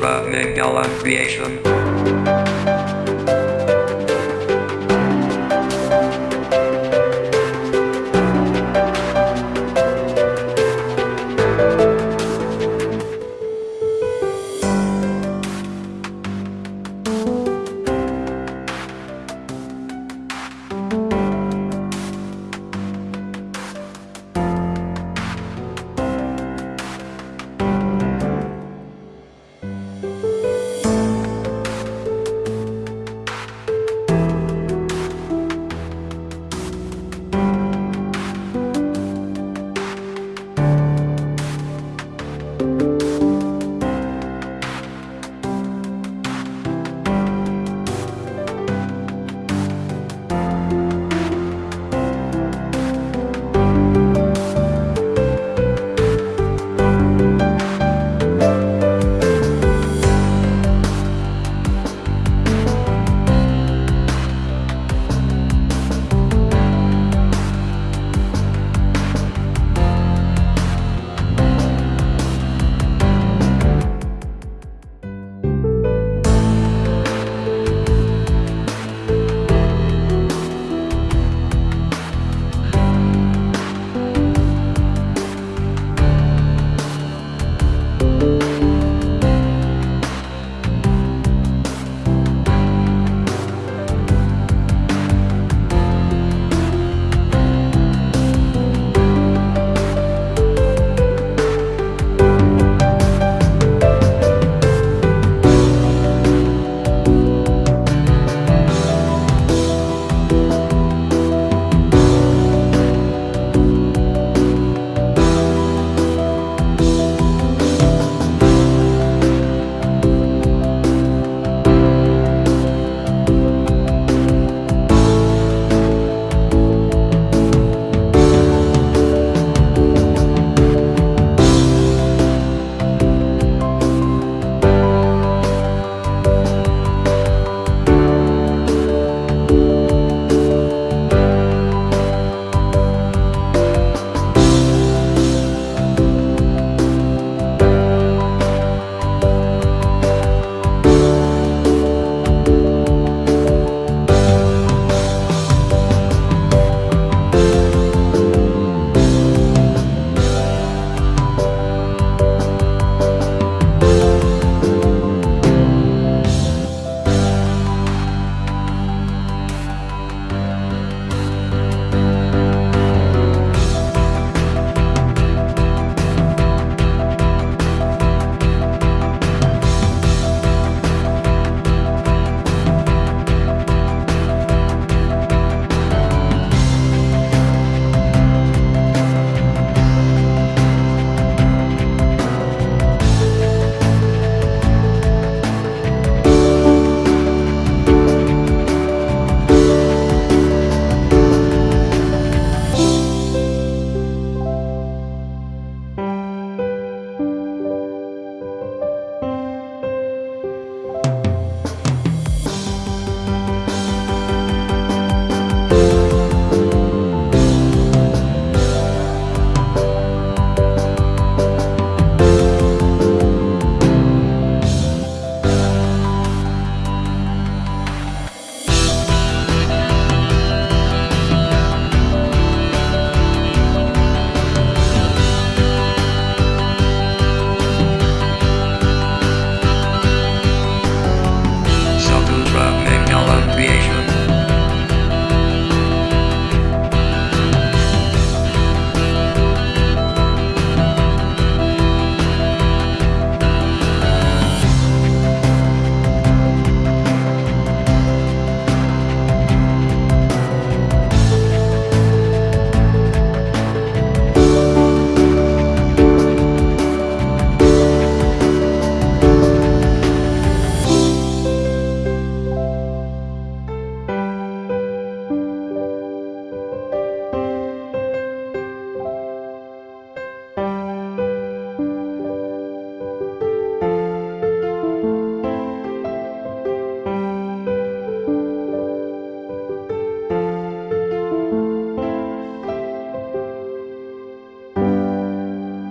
Mangala creation.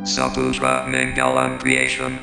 Saputra Mangalam creation.